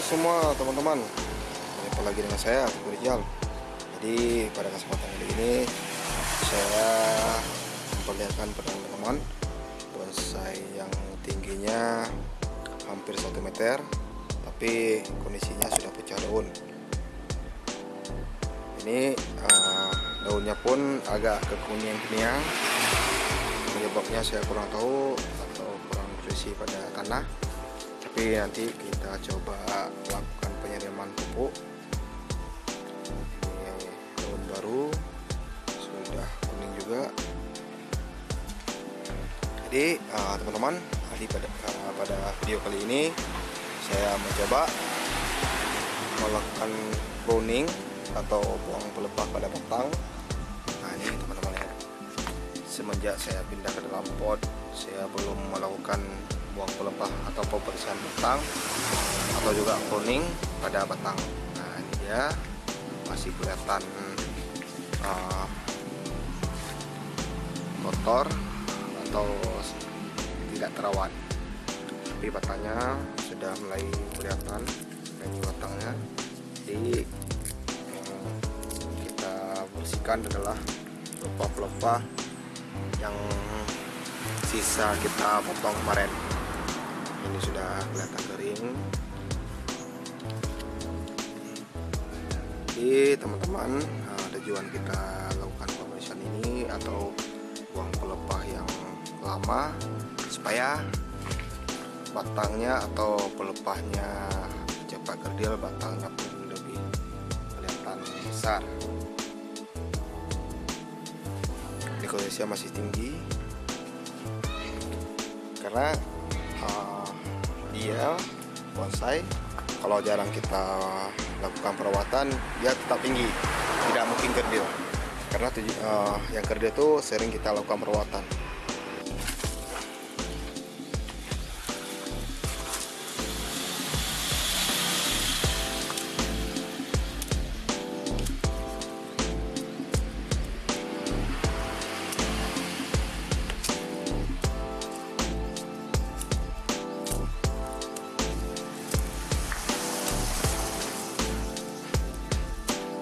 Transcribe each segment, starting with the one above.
semua teman-teman. Jumpa lagi dengan saya? Teguh Rijal Jadi pada kesempatan kali ini Saya memperlihatkan pada teman-teman Bonsai yang tingginya hampir 1 meter Tapi kondisinya sudah pecah daun. Ini uh, daunnya pun agak kekuningan-kuningan Penyebabnya saya kurang tahu Atau kurang nutrisi pada tanah. Tapi nanti kita coba lakukan penyiraman pupuk. Ini daun baru sudah kuning juga. Jadi uh, teman-teman uh, pada uh, pada video kali ini saya mencoba melakukan pruning atau buang pelepah pada batang. Nah ini teman-teman ya. Semenjak saya pindah ke dalam pot saya belum melakukan buang pelepah atau pembersihan batang atau juga kuning pada batang. Nah ini dia. Masih kelihatan uh, kotor atau tidak terawat tapi batangnya sudah mulai kelihatan ini batangnya. Jadi yang kita bersihkan adalah pelepah-pelepah yang sisa kita potong kemarin ini sudah kelihatan kering. Jadi teman-teman ada tujuan kita lakukan pembersihan ini atau buang pelepah yang lama supaya batangnya atau pelepahnya cepat kerdil batangnya pun lebih kelihatan besar. Ini masih tinggi. Karena dia bonsai. Kalau jarang kita lakukan perawatan dia tetap tinggi. Tidak mungkin kerdil. Karena uh, yang kerdil itu sering kita lakukan perawatan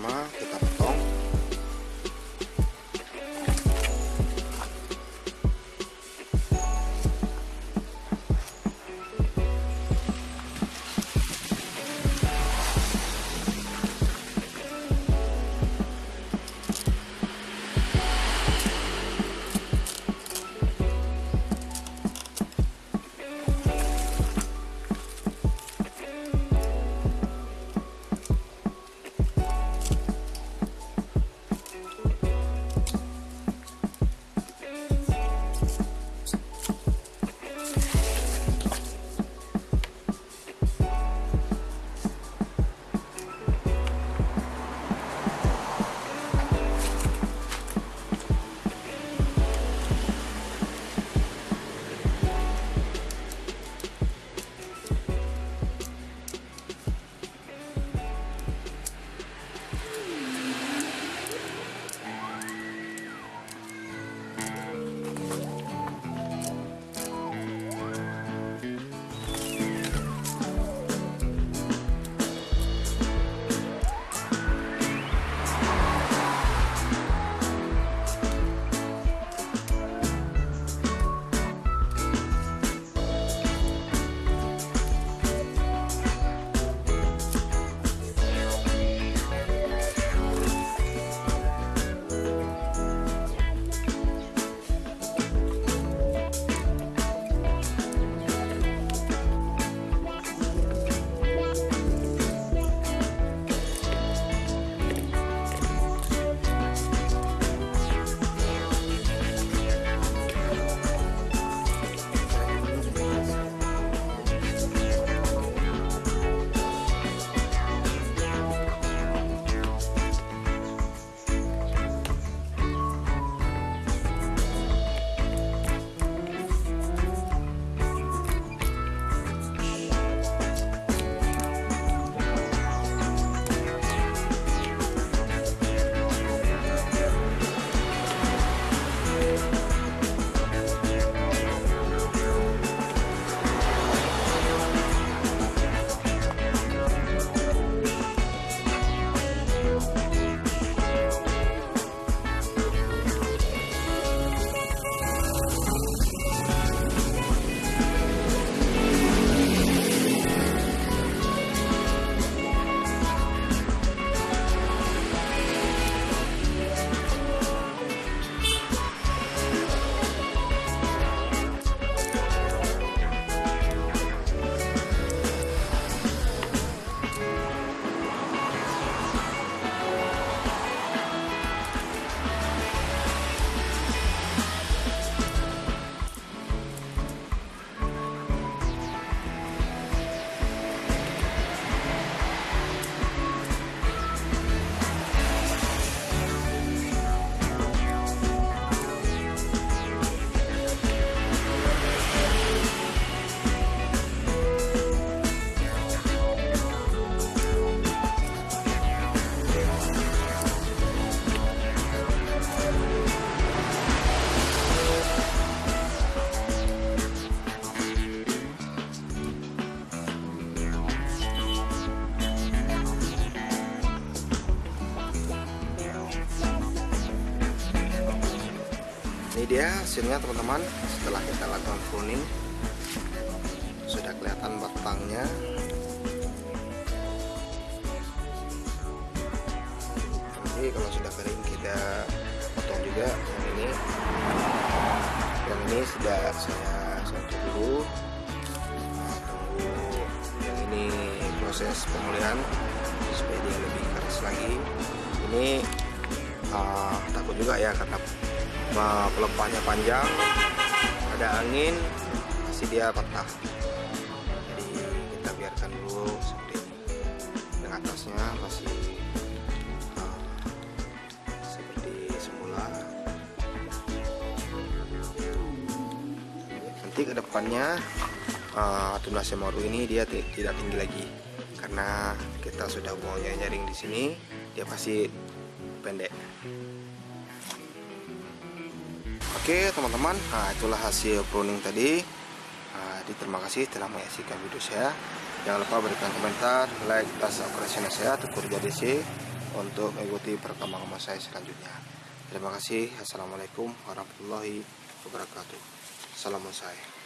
Pelepah yang pertama kita potong ini dia hasilnya teman-teman. Setelah kita lakukan pruning sudah kelihatan batangnya. Nanti kalau sudah kering kita potong juga yang ini. Yang ini sudah saya sentuh dulu. Nah, tunggu yang ini proses pemulihan supaya dia lebih keras lagi. Ini uh, takut juga ya karena pelepahnya panjang ada angin pasti dia patah. Jadi kita biarkan dulu seperti ini yang atasnya masih uh, seperti semula. Nanti ke depannya uh, tunas semaru ini dia tidak tinggi lagi. Karena kita sudah mau nyaring di sini dia pasti pendek Oke teman-teman, nah itulah hasil pruning tadi. Nah, terima kasih telah menyaksikan video saya. Jangan lupa berikan komentar, like, dan subscribe saya Tukur JDC untuk mengikuti perkembangan saya selanjutnya. Terima kasih. Assalamualaikum warahmatullahi wabarakatuh. Salam saya.